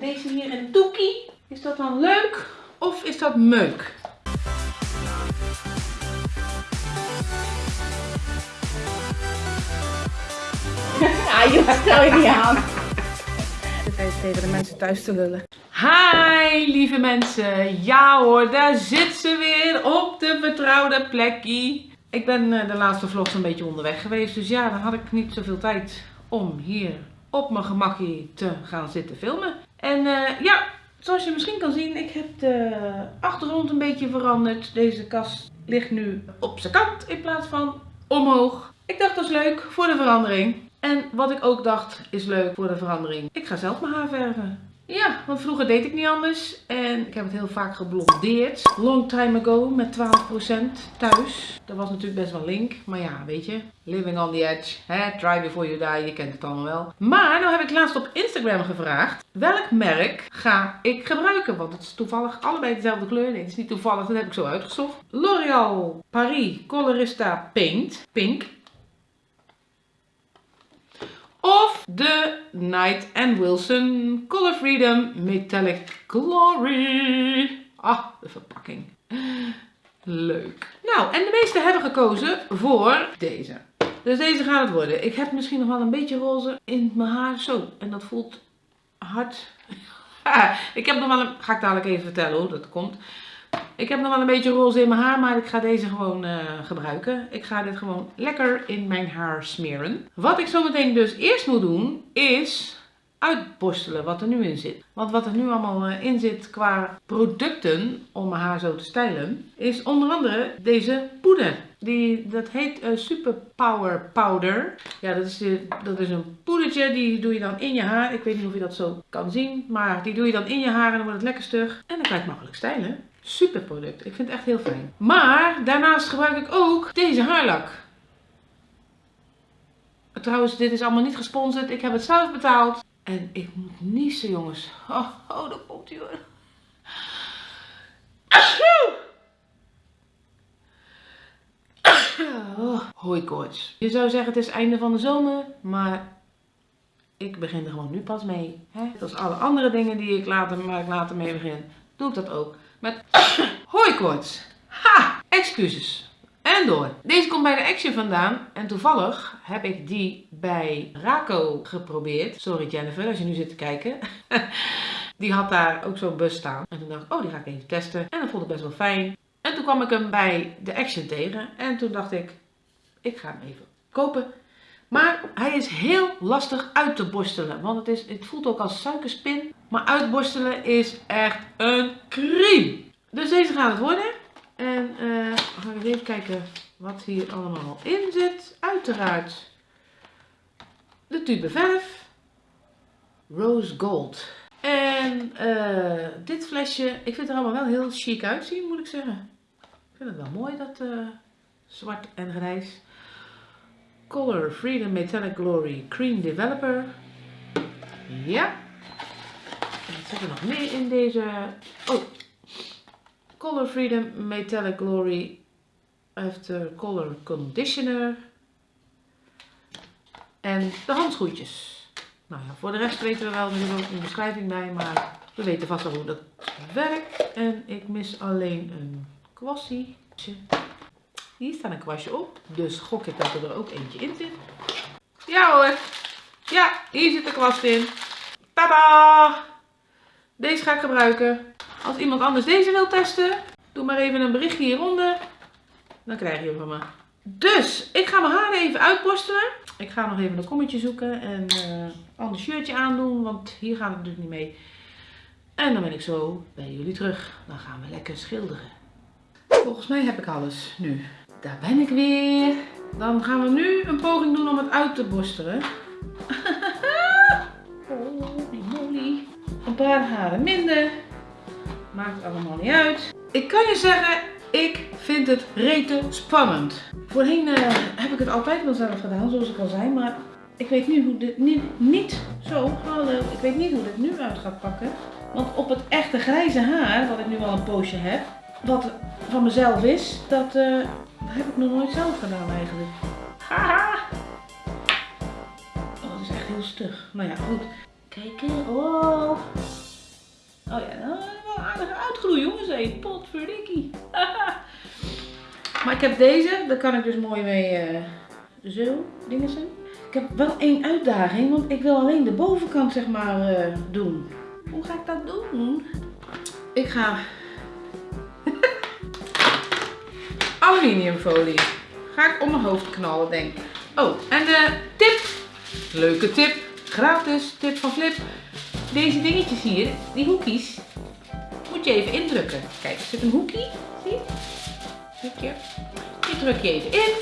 deze hier in doekie. Is dat dan leuk of is dat meuk? Ja, je stel je niet aan. Even tegen de mensen thuis te lullen. Hi lieve mensen. Ja hoor, daar zit ze weer op de vertrouwde plekje. Ik ben eh, de laatste vlogs een beetje onderweg geweest. Dus ja, dan had ik niet zoveel tijd om hier op mijn gemakje te gaan zitten filmen. En eh, ja, zoals je misschien kan zien, ik heb de achtergrond een beetje veranderd. Deze kast ligt nu op zijn kant in plaats van omhoog. Ik dacht dat is leuk voor de verandering. En wat ik ook dacht is leuk voor de verandering. Ik ga zelf mijn haar verven. Ja, want vroeger deed ik niet anders. En ik heb het heel vaak geblondeerd. Long time ago met 12% thuis. Dat was natuurlijk best wel link. Maar ja, weet je. Living on the edge. Hè? Try before you die. Je kent het allemaal wel. Maar nou heb ik laatst op Instagram gevraagd. Welk merk ga ik gebruiken? Want het is toevallig allebei dezelfde kleur. Nee, het is niet toevallig. Dat heb ik zo uitgezocht. L'Oreal Paris Colorista Paint. Pink. Of de Knight Wilson Color Freedom Metallic Glory. Ah, de verpakking. Leuk. Nou, en de meesten hebben gekozen voor deze. Dus deze gaat het worden. Ik heb misschien nog wel een beetje roze in mijn haar. Zo, en dat voelt hard. ik heb nog wel een... Ga ik dadelijk even vertellen hoe dat komt. Ik heb nog wel een beetje roze in mijn haar, maar ik ga deze gewoon uh, gebruiken. Ik ga dit gewoon lekker in mijn haar smeren. Wat ik zometeen dus eerst moet doen, is uitborstelen wat er nu in zit. Want wat er nu allemaal uh, in zit qua producten om mijn haar zo te stylen, is onder andere deze poeder. Die, dat heet uh, Super Power Powder. Ja, dat is, dat is een poedertje, die doe je dan in je haar. Ik weet niet of je dat zo kan zien, maar die doe je dan in je haar en dan wordt het lekker stug. En dan kan je het makkelijk stylen. Super product. Ik vind het echt heel fijn. Maar daarnaast gebruik ik ook deze haarlak. Trouwens, dit is allemaal niet gesponsord. Ik heb het zelf betaald. En ik moet niezen, jongens. Oh, oh dat komt hoor. Oh, hoi koorts. Je zou zeggen het is einde van de zomer, maar ik begin er gewoon nu pas mee. Hè? Als alle andere dingen die ik later, waar ik later mee begin, doe ik dat ook. Met hooikoorts. Ha! Excuses. En door. Deze komt bij de Action vandaan. En toevallig heb ik die bij Raco geprobeerd. Sorry Jennifer, als je nu zit te kijken. die had daar ook zo'n bus staan. En toen dacht ik, oh die ga ik even testen. En dat vond ik best wel fijn. En toen kwam ik hem bij de Action tegen. En toen dacht ik, ik ga hem even kopen. Maar hij is heel lastig uit te borstelen. Want het, is, het voelt ook als suikerspin. Maar uitborstelen is echt een crime. Dus deze gaat het worden. En uh, ga ik even kijken wat hier allemaal in zit. Uiteraard de tube verf. Rose Gold. En uh, dit flesje, ik vind het er allemaal wel heel chic uitzien moet ik zeggen. Ik vind het wel mooi dat uh, zwart en grijs. Color Freedom Metallic Glory Cream Developer. Ja. Wat zit er nog meer in deze? Oh. Color Freedom Metallic Glory After Color Conditioner. En de handschoentjes. Nou ja, voor de rest weten we wel, er is ook een beschrijving bij, maar we weten vast wel hoe dat werkt. En ik mis alleen een kwassie. Hier staat een kwastje op, dus gok ik dat er ook eentje in zit. Ja hoor, ja, hier zit de kwast in. Tada! Deze ga ik gebruiken. Als iemand anders deze wil testen, doe maar even een berichtje hieronder. Dan krijg je hem van me. Dus, ik ga mijn haren even uitborstelen. Ik ga nog even een kommetje zoeken en uh, een ander shirtje aandoen, want hier gaat het natuurlijk niet mee. En dan ben ik zo bij jullie terug. Dan gaan we lekker schilderen. Volgens mij heb ik alles nu. Daar ben ik weer. Dan gaan we nu een poging doen om het uit te borstelen. Holy moly. Een paar haren minder. Maakt allemaal niet uit. Ik kan je zeggen, ik vind het rete spannend. Voorheen uh, heb ik het altijd wel zelf gedaan, zoals ik al zei. Maar ik weet nu hoe dit niet, zo, hallo, ik weet niet hoe dit nu uit gaat pakken. Want op het echte grijze haar, wat ik nu al een poosje heb, wat van mezelf is, dat, uh, heb ik nog nooit zelf gedaan eigenlijk. Haha! Oh, dat is echt heel stug. Nou ja, goed. Kijken. Oh. Oh ja, nou, wel aardig uitgroeien jongens. Hé, potverdikkie. maar ik heb deze, daar kan ik dus mooi mee eh, zo dingen zijn. Ik heb wel één uitdaging, want ik wil alleen de bovenkant zeg maar eh, doen. Hoe ga ik dat doen? Ik ga aluminiumfolie. Ga ik om mijn hoofd knallen, denk ik. Oh, en de tip. Leuke tip. Gratis tip van Flip. Deze dingetjes hier, die hoekjes, moet je even indrukken. Kijk, er zit een hoekje. Zie je? Hoekje. Die druk je even in.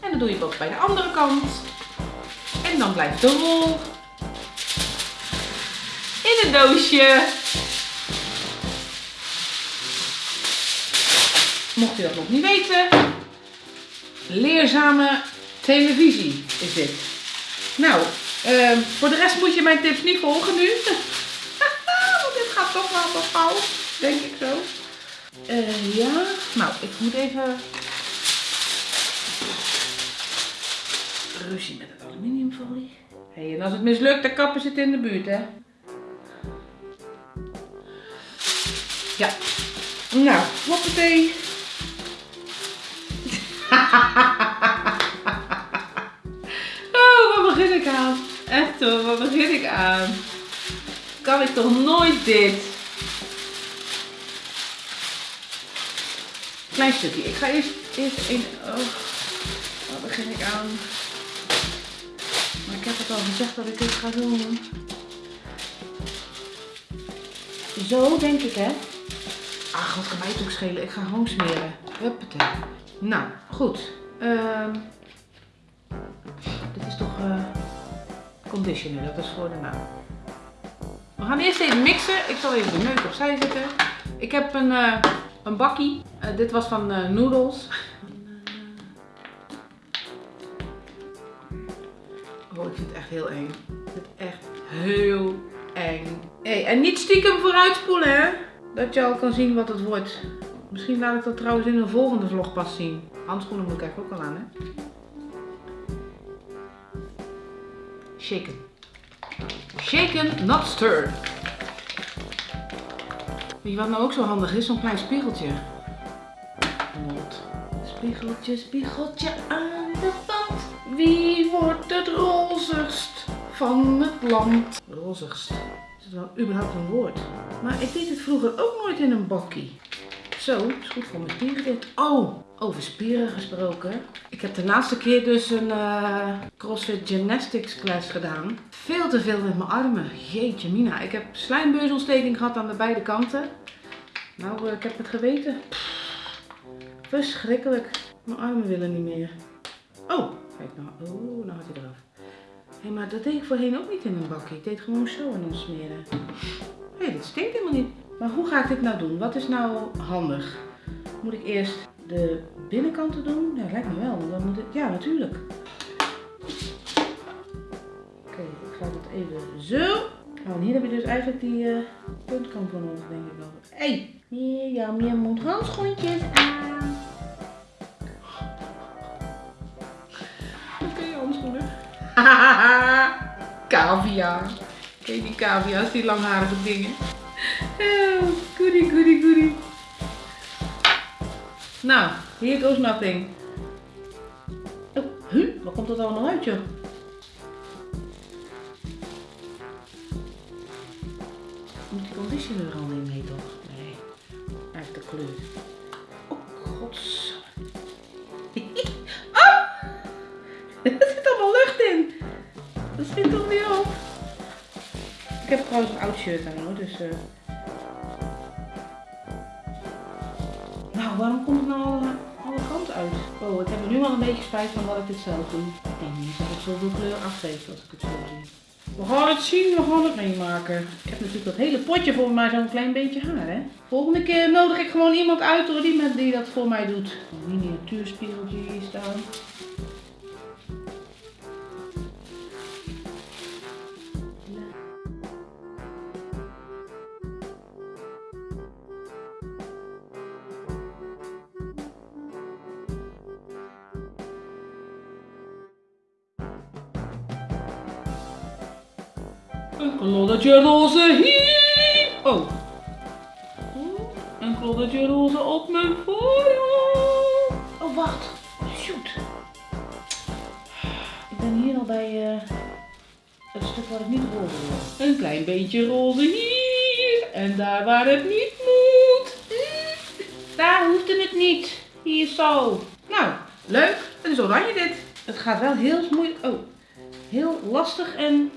En dan doe je het ook bij de andere kant. En dan blijft de rol in een doosje. Mocht je dat nog niet weten, leerzame televisie is dit. Nou, ehm, voor de rest moet je mijn tips niet volgen nu. Want dit gaat toch wel wat fout, denk ik zo. Eh, ja, nou, ik moet even ruzie met het aluminiumfolie. Hey, en als het mislukt, de kappen zitten in de buurt, hè? Ja. Nou, hoppatee. Echt hoor, waar begin ik aan? Kan ik toch nooit dit? Klein stukje. Ik ga eerst, eerst een... Oh, waar begin ik aan? Maar ik heb het al gezegd dat ik dit ga doen. Zo denk ik, hè? Ach, wat kan mij ook schelen? Ik ga gewoon smeren. Huppatee. Nou, goed. Ehm dit is toch eh, conditioner, dat is voor de naam. We gaan eerst even mixen. Ik zal even de neuk opzij zetten. Ik heb een, eh, een bakkie. Eh, dit was van eh, Noodles. Oh, ik vind het echt heel eng. Ik vind het echt heel eng. Hey, en niet stiekem vooruitspoelen, hè? Dat je al kan zien wat het wordt. Misschien laat ik dat trouwens in een volgende vlog pas zien. Handschoenen moet ik eigenlijk ook al aan, hè? Shaken. Shaken, not stirred. Weet je wat nou ook zo handig is? Zo'n klein spiegeltje. Mond. Spiegeltje, spiegeltje aan de wand. Wie wordt het rozigst van het land? Rozigst. Is het wel überhaupt een woord? Maar ik deed het vroeger ook nooit in een bakkie. Zo, is goed voor mijn spieren dit. Oh, over spieren gesproken. Ik heb de laatste keer dus een eh, CrossFit Gymnastics class gedaan. Veel te veel met mijn armen. Jeetje mina. Ik heb slijmbeursontsteking gehad aan de beide kanten. Nou, eh, ik heb het geweten. Verschrikkelijk. Mijn armen willen niet meer. Oh, kijk nou. Oh, nou had hij eraf. Hé, maar dat deed ik voorheen ook niet in een bakje. Ik deed gewoon zo en dan smeren. Hé, hey, dit stinkt helemaal niet. Maar hoe ga ik dit nou doen? Wat is nou handig? Moet ik eerst de binnenkanten doen? Ja, lijkt me wel. Dan moet ik... Ja, natuurlijk. Oké, ik ga dat even zo. Oh, en hier heb je dus eigenlijk die eh, puntkant van ons, denk ik wel. Hé, hey, Mirjam, je moet handschoentjes aan. Oké, handschoenen. Cavia. Ken je die cavia's, die langharige dingen? Oh, goody, goody, goody. Nou, here goes nothing. Oh, huh? Waar komt dat allemaal uit, joh? Moet die conditioner al niet mee, toch? Nee, eigenlijk de kleur. Oh, gods. oh! Er zit allemaal lucht in. Dat schiet toch niet op? Ik heb trouwens een oud shirt aan hoor, dus... eh. Nou, waarom komt het nou alle, alle kanten uit? Oh, ik heb er nu al een beetje spijt van dat ik dit zelf doe. Ik denk niet dat het zoveel kleur afgeeft als ik het zo zie. We gaan het zien, we gaan het meemaken. Ik heb natuurlijk dat hele potje voor mij zo'n klein beetje haar, hè. Volgende keer nodig ik gewoon iemand uit hoor, die, met, die dat voor mij doet. Miniatuurspiegeltje hier staan. Een kloddetje roze hier. Oh. Een kloddetje roze op mijn voorhoofd. Oh, wacht. Shoot. Ik ben hier al bij eh, het stuk waar het niet roze wil. Een klein beetje roze hier. En daar waar het niet moet. Daar hoefde het niet. Hier zo. Nou, leuk. Het is oranje dit. Het gaat wel heel moeilijk. Oh, heel lastig en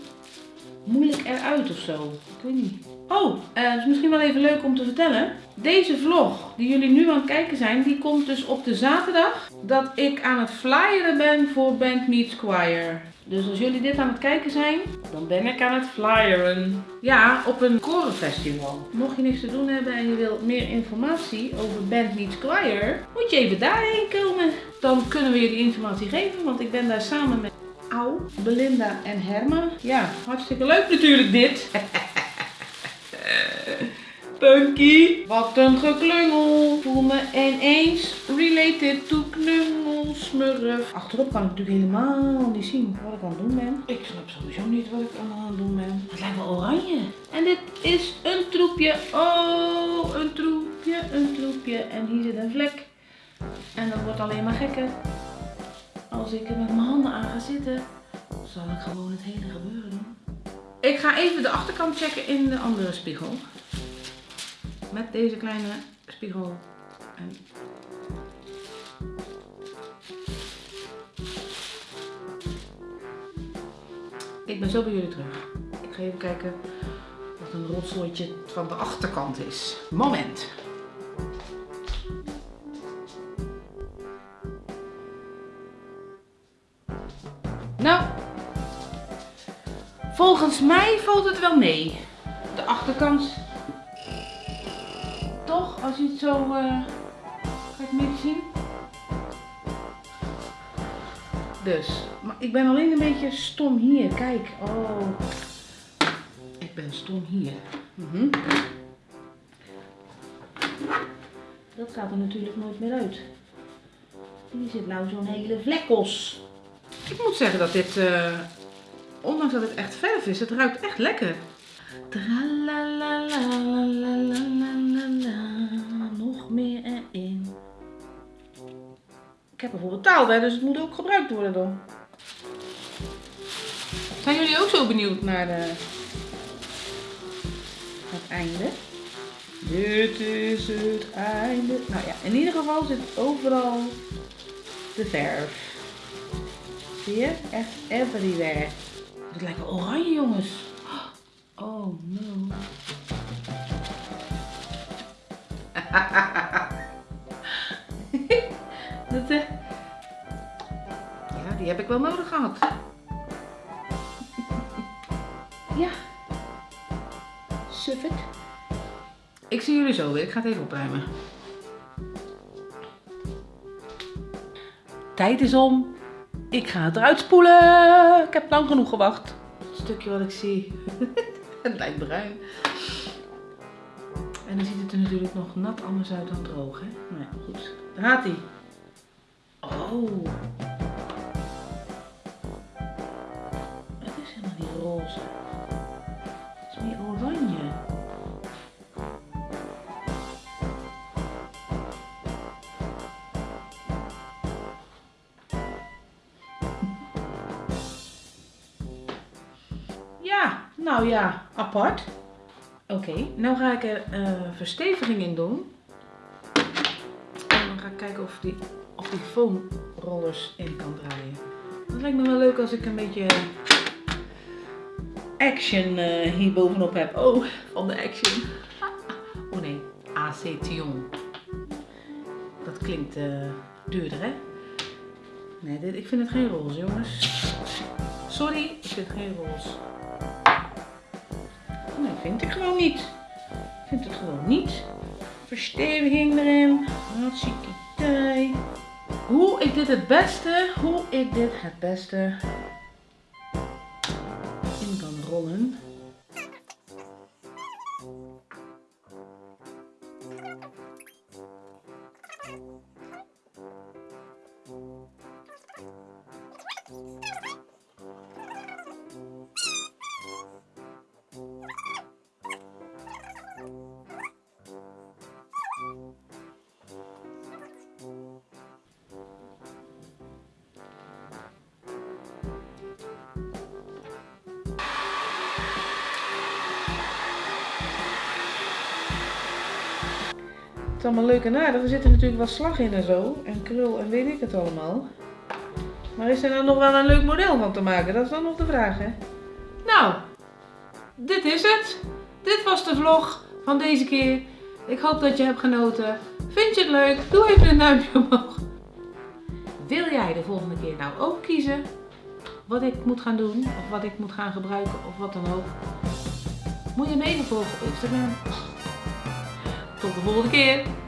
moeilijk eruit of zo. Ik weet niet. Oh, eh, het is misschien wel even leuk om te vertellen. Deze vlog die jullie nu aan het kijken zijn, die komt dus op de zaterdag dat ik aan het flyeren ben voor Band Meets Choir. Dus als jullie dit aan het kijken zijn, dan ben ik aan het flyeren. Ja, op een korenfestival. Mocht je niks te doen hebben en je wilt meer informatie over Band Meets Choir, moet je even daarheen komen. Dan kunnen we je die informatie geven, want ik ben daar samen met Au, Belinda en Herma. Ja, hartstikke leuk natuurlijk dit. Punky, wat een geklungel. Voel me ineens related to knummelsmurf. Achterop kan ik natuurlijk helemaal niet zien wat ik aan het doen ben. Ik snap sowieso niet wat ik aan het doen ben. Het lijkt wel oranje. En dit is een troepje. Oh, een troepje, een troepje. En hier zit een vlek. En dat wordt alleen maar gekker. Als ik er met mijn handen aan ga zitten, zal ik gewoon het hele gebeuren doen. Ik ga even de achterkant checken in de andere spiegel. Met deze kleine spiegel. Ik ben zo bij jullie terug. Ik ga even kijken wat een rotzooitje van de achterkant is. Moment. Nou, volgens mij valt het wel mee. De achterkant. Toch, als je het zo. eh Ga ik het meer zien? Dus, maar ik ben alleen een beetje stom hier. Kijk, oh. Ik ben stom hier. Mhm. Dat gaat er natuurlijk nooit meer uit. Hier zit nou zo'n hele vlekkos. Ik moet zeggen dat dit, eh, ondanks dat het echt verf is, het ruikt echt lekker. Nog meer erin. Ik heb ervoor betaald, hè, dus het moet ook gebruikt worden dan. Zijn jullie ook zo benieuwd naar de, het einde? Dit is het einde. Nou ja, in ieder geval zit overal de verf. Je? Echt everywhere. Het lijkt wel oranje, jongens. Oh no. Dat, eh, Ja, die heb ik wel nodig gehad. ja. Suffet. Ik zie jullie zo weer. Ik ga het even opruimen. Tijd is om. Ik ga het eruit spoelen. Ik heb lang genoeg gewacht. Het stukje wat ik zie. het lijkt bruin. En dan ziet het er natuurlijk nog nat anders uit dan droog, hè? Nou ja, goed. Daar gaat hij. Oh. Het is helemaal niet roze. Nou ja, apart. Oké, nou ga ik er eh, versteviging in doen. En dan ga ik kijken of die, of die foamrollers in kan draaien. Het lijkt me wel leuk als ik een beetje action eh, hier bovenop heb. Oh, van de action. Oh nee, acetion. Dat klinkt eh, duurder hè? Nee, dit, ik vind het geen roze jongens. Sorry, ik vind het geen roze. Nee, vind ik gewoon niet. Vind het gewoon niet. Versteviging erin. Hartstikke idee. Hoe ik dit het beste, hoe ik dit het beste in kan rollen. Is allemaal leuk en aardig. Er zit er natuurlijk wel slag in en zo. En krul en weet ik het allemaal. Maar is er dan nog wel een leuk model van te maken? Dat is dan nog de vraag, hè? Nou, dit is het. Dit was de vlog van deze keer. Ik hoop dat je hebt genoten. Vind je het leuk? Doe even een duimpje omhoog. Wil jij de volgende keer nou ook kiezen wat ik moet gaan doen? Of wat ik moet gaan gebruiken? Of wat dan ook? Moet je me even volgen op Instagram. Tot de volgende keer.